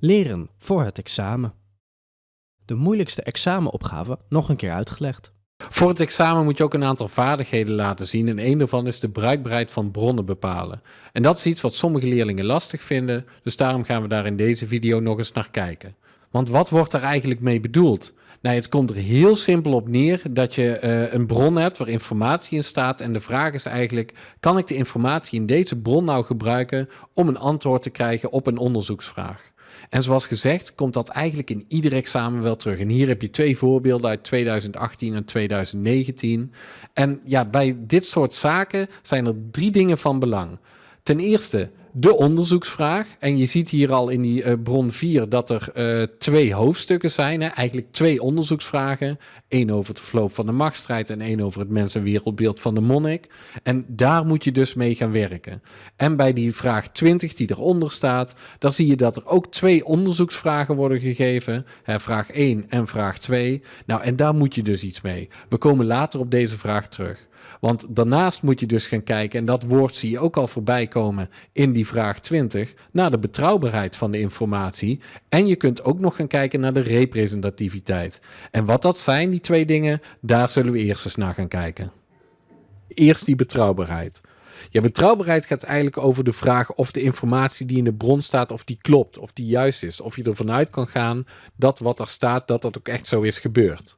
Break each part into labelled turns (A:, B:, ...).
A: Leren voor het examen. De moeilijkste examenopgave nog een keer uitgelegd.
B: Voor het examen moet je ook een aantal vaardigheden laten zien en een daarvan is de bruikbaarheid van bronnen bepalen. En dat is iets wat sommige leerlingen lastig vinden, dus daarom gaan we daar in deze video nog eens naar kijken. Want wat wordt daar eigenlijk mee bedoeld? Nou, het komt er heel simpel op neer dat je uh, een bron hebt waar informatie in staat. En de vraag is eigenlijk, kan ik de informatie in deze bron nou gebruiken om een antwoord te krijgen op een onderzoeksvraag? En zoals gezegd komt dat eigenlijk in ieder examen wel terug. En hier heb je twee voorbeelden uit 2018 en 2019. En ja, bij dit soort zaken zijn er drie dingen van belang. Ten eerste de onderzoeksvraag. En je ziet hier al in die uh, bron 4 dat er uh, twee hoofdstukken zijn. Hè? Eigenlijk twee onderzoeksvragen. Eén over het verloop van de machtsstrijd en één over het mens- en wereldbeeld van de monnik. En daar moet je dus mee gaan werken. En bij die vraag 20 die eronder staat, dan zie je dat er ook twee onderzoeksvragen worden gegeven. Hè, vraag 1 en vraag 2. Nou, en daar moet je dus iets mee. We komen later op deze vraag terug. Want daarnaast moet je dus gaan kijken, en dat woord zie je ook al voorbij komen in die vraag 20, naar de betrouwbaarheid van de informatie. En je kunt ook nog gaan kijken naar de representativiteit. En wat dat zijn, die twee dingen, daar zullen we eerst eens naar gaan kijken. Eerst die betrouwbaarheid. Ja, betrouwbaarheid gaat eigenlijk over de vraag of de informatie die in de bron staat, of die klopt, of die juist is. Of je ervan uit kan gaan dat wat er staat, dat dat ook echt zo is gebeurd.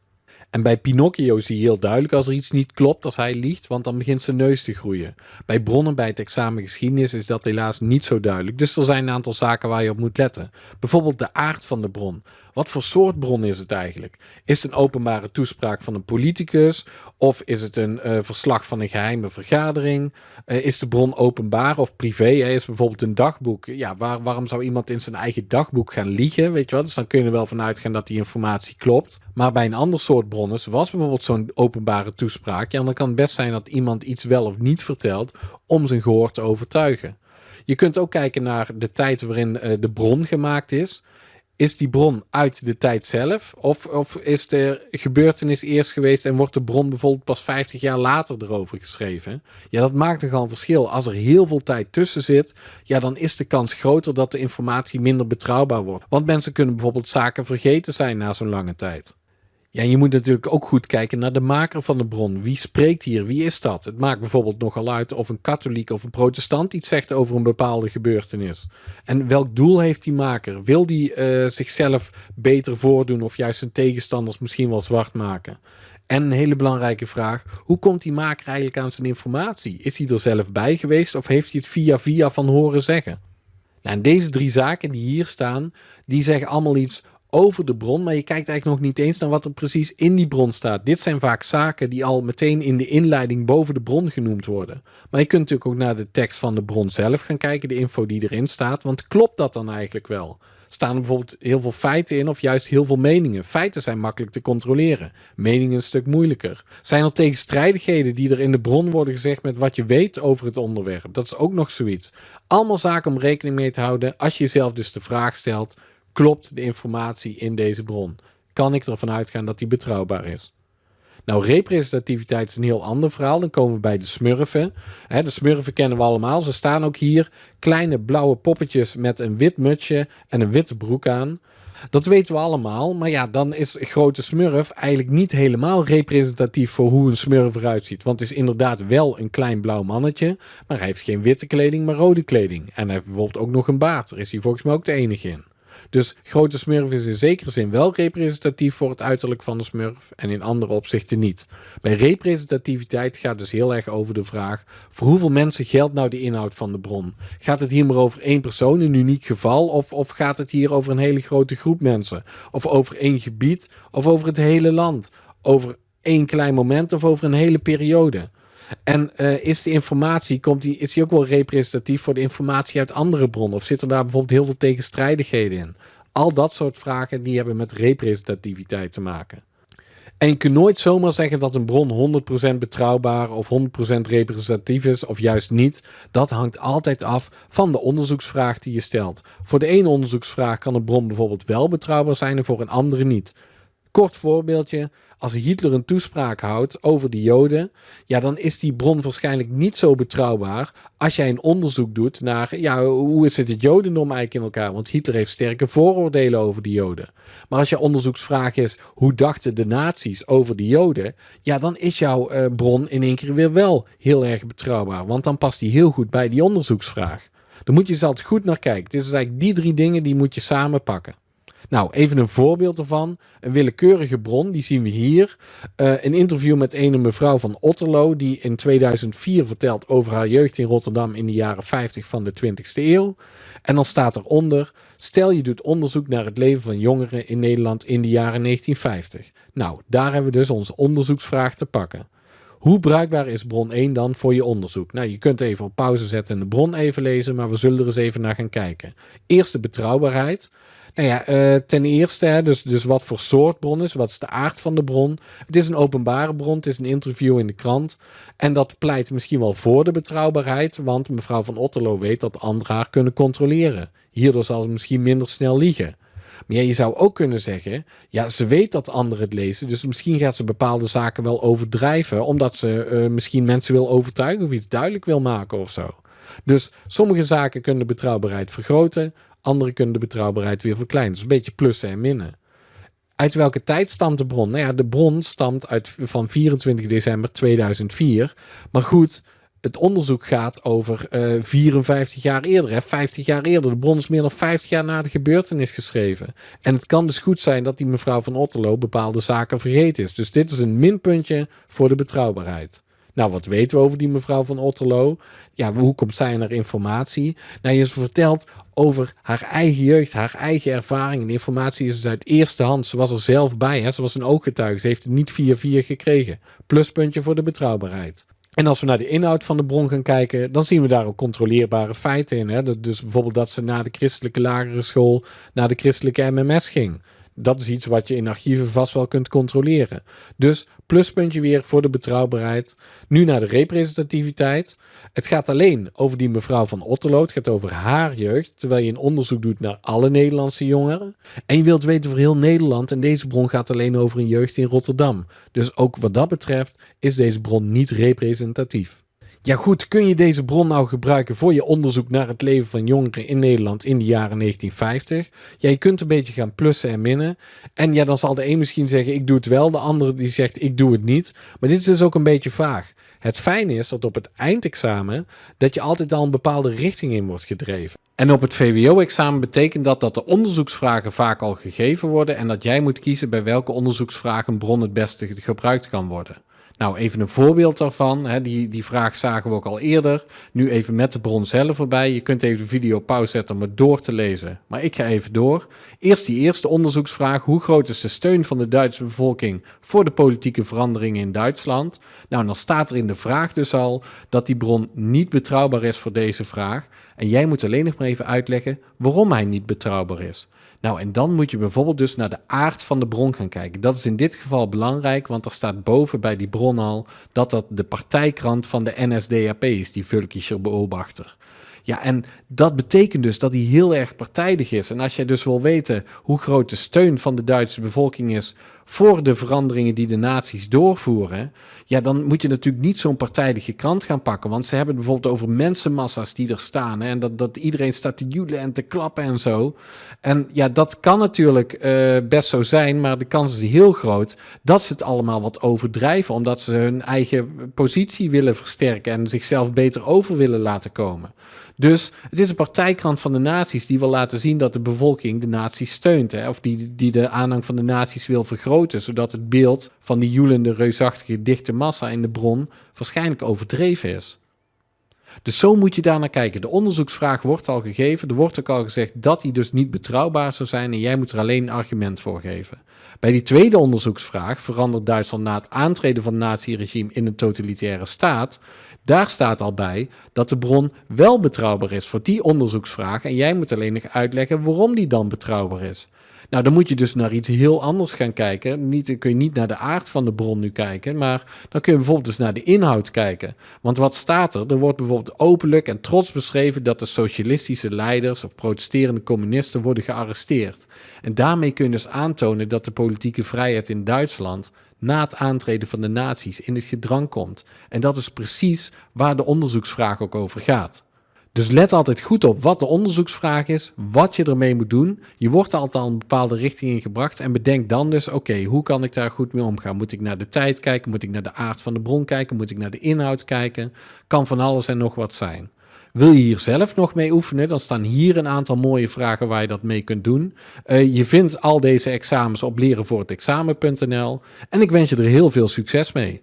B: En bij Pinocchio zie je heel duidelijk als er iets niet klopt, als hij liegt, want dan begint zijn neus te groeien. Bij bronnen bij het examen geschiedenis is dat helaas niet zo duidelijk. Dus er zijn een aantal zaken waar je op moet letten. Bijvoorbeeld de aard van de bron. Wat voor soort bron is het eigenlijk? Is het een openbare toespraak van een politicus? Of is het een uh, verslag van een geheime vergadering? Uh, is de bron openbaar of privé? Is bijvoorbeeld een dagboek? Ja, waar, waarom zou iemand in zijn eigen dagboek gaan liegen? Weet je wel? Dus dan kun je er wel vanuit gaan dat die informatie klopt. Maar bij een ander soort bronnen, zoals bijvoorbeeld zo'n openbare toespraak, ja, dan kan het best zijn dat iemand iets wel of niet vertelt om zijn gehoor te overtuigen. Je kunt ook kijken naar de tijd waarin uh, de bron gemaakt is is die bron uit de tijd zelf? Of, of is de gebeurtenis eerst geweest en wordt de bron bijvoorbeeld pas 50 jaar later erover geschreven? Ja, dat maakt nogal een verschil. Als er heel veel tijd tussen zit, ja, dan is de kans groter dat de informatie minder betrouwbaar wordt. Want mensen kunnen bijvoorbeeld zaken vergeten zijn na zo'n lange tijd. Ja, je moet natuurlijk ook goed kijken naar de maker van de bron. Wie spreekt hier? Wie is dat? Het maakt bijvoorbeeld nogal uit of een katholiek of een protestant iets zegt over een bepaalde gebeurtenis. En welk doel heeft die maker? Wil die uh, zichzelf beter voordoen of juist zijn tegenstanders misschien wel zwart maken? En een hele belangrijke vraag, hoe komt die maker eigenlijk aan zijn informatie? Is hij er zelf bij geweest of heeft hij het via via van horen zeggen? Nou, en deze drie zaken die hier staan, die zeggen allemaal iets over de bron, maar je kijkt eigenlijk nog niet eens naar wat er precies in die bron staat. Dit zijn vaak zaken die al meteen in de inleiding boven de bron genoemd worden. Maar je kunt natuurlijk ook naar de tekst van de bron zelf gaan kijken, de info die erin staat, want klopt dat dan eigenlijk wel? Staan er bijvoorbeeld heel veel feiten in of juist heel veel meningen? Feiten zijn makkelijk te controleren, meningen een stuk moeilijker. Zijn er tegenstrijdigheden die er in de bron worden gezegd met wat je weet over het onderwerp? Dat is ook nog zoiets. Allemaal zaken om rekening mee te houden als je jezelf dus de vraag stelt klopt de informatie in deze bron? Kan ik ervan uitgaan dat die betrouwbaar is? Nou, representativiteit is een heel ander verhaal. Dan komen we bij de smurfen. de smurfen kennen we allemaal. Ze staan ook hier. Kleine blauwe poppetjes met een wit mutsje en een witte broek aan. Dat weten we allemaal. Maar ja, dan is grote smurf eigenlijk niet helemaal representatief voor hoe een smurf eruit ziet. Want het is inderdaad wel een klein blauw mannetje. Maar hij heeft geen witte kleding, maar rode kleding. En hij heeft bijvoorbeeld ook nog een baard. Daar is hij volgens mij ook de enige in. Dus grote smurf is in zekere zin wel representatief voor het uiterlijk van de smurf en in andere opzichten niet. Bij representativiteit gaat dus heel erg over de vraag voor hoeveel mensen geldt nou de inhoud van de bron? Gaat het hier maar over één persoon, een uniek geval of, of gaat het hier over een hele grote groep mensen? Of over één gebied of over het hele land? Over één klein moment of over een hele periode? En uh, is de informatie, komt die, is die ook wel representatief voor de informatie uit andere bronnen? Of zitten daar bijvoorbeeld heel veel tegenstrijdigheden in? Al dat soort vragen die hebben met representativiteit te maken. En je kunt nooit zomaar zeggen dat een bron 100% betrouwbaar of 100% representatief is of juist niet. Dat hangt altijd af van de onderzoeksvraag die je stelt. Voor de ene onderzoeksvraag kan een bron bijvoorbeeld wel betrouwbaar zijn en voor een andere niet. Kort voorbeeldje, als Hitler een toespraak houdt over de Joden, ja, dan is die bron waarschijnlijk niet zo betrouwbaar als jij een onderzoek doet naar, ja, hoe is het het Jodendom eigenlijk in elkaar? Want Hitler heeft sterke vooroordelen over de Joden. Maar als je onderzoeksvraag is, hoe dachten de nazi's over de Joden? Ja, dan is jouw uh, bron in één keer weer wel heel erg betrouwbaar, want dan past die heel goed bij die onderzoeksvraag. Daar moet je altijd goed naar kijken. Dus eigenlijk die drie dingen die moet je samen pakken. Nou, even een voorbeeld ervan. Een willekeurige bron, die zien we hier. Uh, een interview met een mevrouw van Otterlo, die in 2004 vertelt over haar jeugd in Rotterdam in de jaren 50 van de 20ste eeuw. En dan staat eronder, stel je doet onderzoek naar het leven van jongeren in Nederland in de jaren 1950. Nou, daar hebben we dus onze onderzoeksvraag te pakken. Hoe bruikbaar is bron 1 dan voor je onderzoek? Nou, je kunt even op pauze zetten en de bron even lezen, maar we zullen er eens even naar gaan kijken. Eerst de betrouwbaarheid. Nou ja, uh, ten eerste, hè, dus, dus wat voor soort bron is, wat is de aard van de bron. Het is een openbare bron, het is een interview in de krant. En dat pleit misschien wel voor de betrouwbaarheid, want mevrouw van Otterlo weet dat anderen haar kunnen controleren. Hierdoor zal ze misschien minder snel liegen. Maar je zou ook kunnen zeggen, ja, ze weet dat anderen het lezen, dus misschien gaat ze bepaalde zaken wel overdrijven, omdat ze uh, misschien mensen wil overtuigen of iets duidelijk wil maken of zo. Dus sommige zaken kunnen de betrouwbaarheid vergroten, andere kunnen de betrouwbaarheid weer verkleinen. Dus een beetje plussen en minnen. Uit welke tijd stamt de bron? Nou ja, de bron stamt uit, van 24 december 2004. Maar goed, het onderzoek gaat over uh, eh, 54 jaar eerder, hè, 50 jaar eerder. De bron is meer dan 50 jaar na de gebeurtenis geschreven. En het kan dus goed zijn dat die mevrouw van Otterlo bepaalde zaken vergeten is. Dus dit is een minpuntje voor de betrouwbaarheid. Nou, wat weten we over die mevrouw van Otterlo? Ja, hoe komt zij naar informatie? Nou, je vertelt over haar eigen jeugd, haar eigen ervaring. En informatie is dus uit eerste hand. Ze was er zelf bij, hè? ze was een ooggetuige. Ze heeft het niet 4-4 gekregen. Pluspuntje voor de betrouwbaarheid. En als we naar de inhoud van de bron gaan kijken, dan zien we daar ook controleerbare feiten in. Hè? Dus bijvoorbeeld dat ze na de christelijke lagere school naar de christelijke MMS ging dat is iets wat je in archieven vast wel kunt controleren. Dus pluspuntje weer voor de betrouwbaarheid. Nu naar de representativiteit. Het gaat alleen over die mevrouw van Otterlo. Het gaat over haar jeugd. Terwijl je een onderzoek doet naar alle Nederlandse jongeren. En je wilt weten voor heel Nederland. En deze bron gaat alleen over een jeugd in Rotterdam. Dus ook wat dat betreft is deze bron niet representatief. Ja goed, kun je deze bron nou gebruiken voor je onderzoek naar het leven van jongeren in Nederland in de jaren 1950? Ja, je kunt een beetje gaan plussen en minnen. En ja, dan zal de een misschien zeggen ik doe het wel, de andere die zegt ik doe het niet. Maar dit is dus ook een beetje vaag. Het fijne is dat op het eindexamen dat je altijd al een bepaalde richting in wordt gedreven. En op het VWO-examen betekent dat dat de onderzoeksvragen vaak al gegeven worden en dat jij moet kiezen bij welke onderzoeksvragen een bron het beste gebruikt kan worden. Nou, even een voorbeeld daarvan. Hè, die, die vraag zagen we ook al eerder. Nu even met de bron zelf erbij. Je kunt even de video pauze zetten om het door te lezen. Maar ik ga even door. Eerst die eerste onderzoeksvraag. Hoe groot is de steun van de Duitse bevolking voor de politieke veranderingen in Duitsland? Nou, dan staat er in de vraag dus al dat die bron niet betrouwbaar is voor deze vraag. En jij moet alleen nog maar even uitleggen waarom hij niet betrouwbaar is. Nou, en dan moet je bijvoorbeeld dus naar de aard van de bron gaan kijken. Dat is in dit geval belangrijk, want er staat boven bij die bron al dat dat de partijkrant van de NSDAP is, die Völkischer Beobachter. Ja, en dat betekent dus dat hij heel erg partijdig is. En als je dus wil weten hoe groot de steun van de Duitse bevolking is voor de veranderingen die de naties doorvoeren, ja, dan moet je natuurlijk niet zo'n partijdige krant gaan pakken. Want ze hebben bijvoorbeeld over mensenmassa's die er staan. En dat, dat iedereen staat te joelen en te klappen en zo. En ja, dat kan natuurlijk uh, best zo zijn, maar de kans is heel groot dat ze het allemaal wat overdrijven. Omdat ze hun eigen positie willen versterken en zichzelf beter over willen laten komen. Dus het is een partijkrant van de naties die wil laten zien dat de bevolking de naties steunt. Hè, of die, die de aanhang van de naties wil vergroten, zodat het beeld van die joelende, reusachtige, dichte massa in de bron waarschijnlijk overdreven is. Dus zo moet je daar naar kijken. De onderzoeksvraag wordt al gegeven. Er wordt ook al gezegd dat die dus niet betrouwbaar zou zijn en jij moet er alleen een argument voor geven. Bij die tweede onderzoeksvraag, verandert Duitsland na het aantreden van het naziregime in een totalitaire staat, daar staat al bij dat de bron wel betrouwbaar is voor die onderzoeksvraag en jij moet alleen nog uitleggen waarom die dan betrouwbaar is. Nou, dan moet je dus naar iets heel anders gaan kijken. Niet, dan kun je niet naar de aard van de bron nu kijken, maar dan kun je bijvoorbeeld dus naar de inhoud kijken. Want wat staat er? Er wordt bijvoorbeeld openlijk en trots beschreven dat de socialistische leiders of protesterende communisten worden gearresteerd. En daarmee kun je dus aantonen dat de politieke vrijheid in Duitsland na het aantreden van de nazi's in het gedrang komt. En dat is precies waar de onderzoeksvraag ook over gaat. Dus let altijd goed op wat de onderzoeksvraag is, wat je ermee moet doen. Je wordt altijd al een bepaalde richting in gebracht en bedenk dan dus, oké, hoe kan ik daar goed mee omgaan? Moet ik naar de tijd kijken? Moet ik naar de aard van de bron kijken? Moet ik naar de inhoud kijken? Kan van alles en nog wat zijn. Wil je hier zelf nog mee oefenen, dan staan hier een aantal mooie vragen waar je dat mee kunt doen. Uh, je vindt al deze examens op lerenvoorhetexamen.nl en ik wens je er heel veel succes mee.